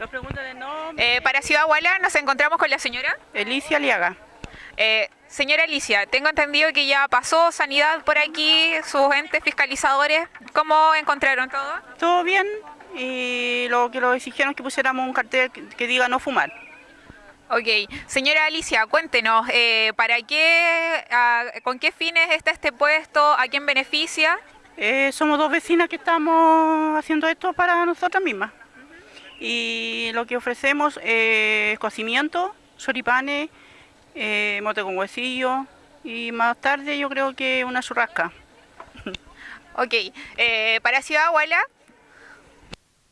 Nos preguntan el nombre. Eh, para Ciudad Huala nos encontramos con la señora. Elicia Aliaga. Eh, señora Alicia, tengo entendido que ya pasó sanidad por aquí, sus entes fiscalizadores. ¿Cómo encontraron todo? Todo bien y lo que lo exigieron es que pusiéramos un cartel que, que diga no fumar. Ok, señora Alicia, cuéntenos, eh, ¿para qué, con qué fines está este puesto? ¿A quién beneficia? Eh, somos dos vecinas que estamos haciendo esto para nosotras mismas. Y lo que ofrecemos es cocimiento, choripanes, eh, mote con huesillo y más tarde yo creo que una churrasca. Ok, eh, para Ciudad Huala